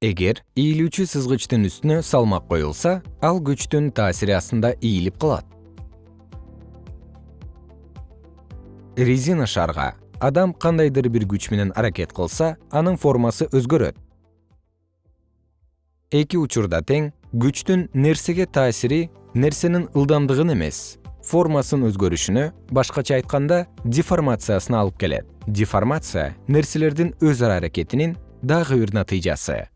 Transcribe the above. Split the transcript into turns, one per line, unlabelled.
эгер ийилүүчү сызгычтын үстүнө салмак коюлса ал күчтүн таасири астында ийилип калат. Резина шарга. Адам кандайдыр бир күч менен аракет кылса анын формасы өзгөрөт. Эки учурда тең күчтүн нерсеге таасири нерсенин ылдамдыгын эмес формасын өзгөрүшүнө башкача айтканда деформациясына алып келет. Деформация нерселердин өз ара аракетинин дагы бир натыйжасы.